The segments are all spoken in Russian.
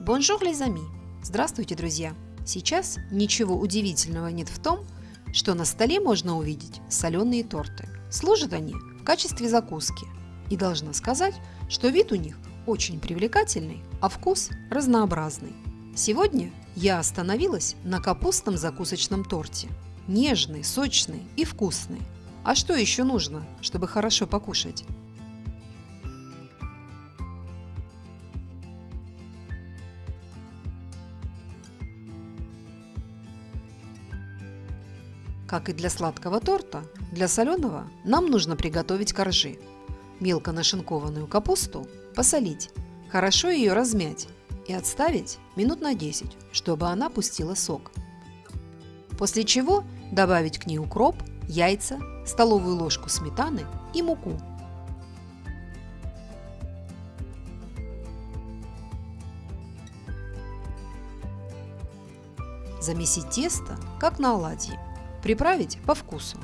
Bonjour, les amis! Здравствуйте, друзья! Сейчас ничего удивительного нет в том, что на столе можно увидеть соленые торты. Служат они в качестве закуски. И должна сказать, что вид у них очень привлекательный, а вкус разнообразный. Сегодня я остановилась на капустном закусочном торте. Нежный, сочный и вкусный. А что еще нужно, чтобы хорошо покушать? Как и для сладкого торта, для соленого нам нужно приготовить коржи. Мелко нашинкованную капусту посолить, хорошо ее размять и отставить минут на 10, чтобы она пустила сок. После чего добавить к ней укроп, яйца, столовую ложку сметаны и муку. Замесить тесто, как на оладьи. Приправить по вкусу.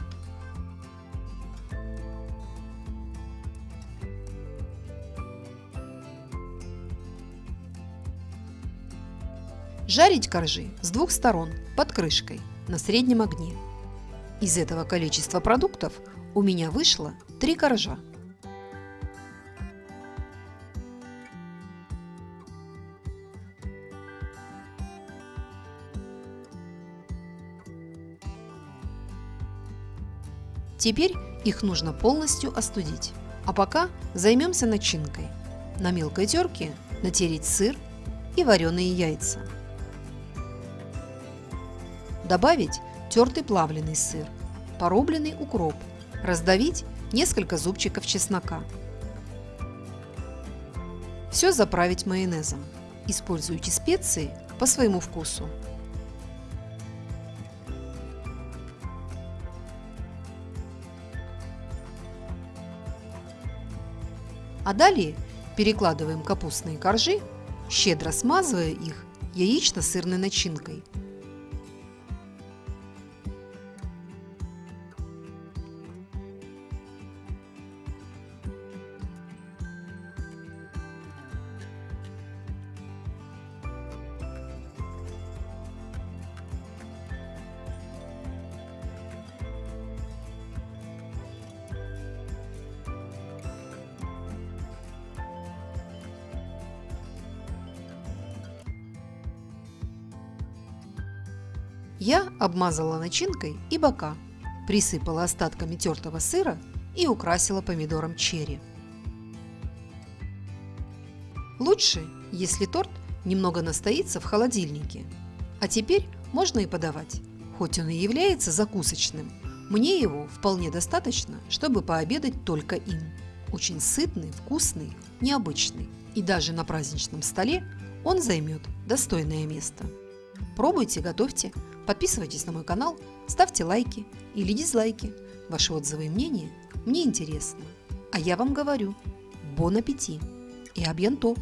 Жарить коржи с двух сторон под крышкой на среднем огне. Из этого количества продуктов у меня вышло 3 коржа. Теперь их нужно полностью остудить. А пока займемся начинкой. На мелкой терке натереть сыр и вареные яйца. Добавить тертый плавленый сыр, порубленный укроп, раздавить несколько зубчиков чеснока. Все заправить майонезом. Используйте специи по своему вкусу. А далее перекладываем капустные коржи, щедро смазывая их яично-сырной начинкой – Я обмазала начинкой и бока, присыпала остатками тертого сыра и украсила помидором черри. Лучше, если торт немного настоится в холодильнике. А теперь можно и подавать. Хоть он и является закусочным, мне его вполне достаточно, чтобы пообедать только им. Очень сытный, вкусный, необычный. И даже на праздничном столе он займет достойное место. Пробуйте, готовьте, Подписывайтесь на мой канал, ставьте лайки или дизлайки. Ваши отзывы и мнения мне интересны. А я вам говорю, бон аппетит и абьянто!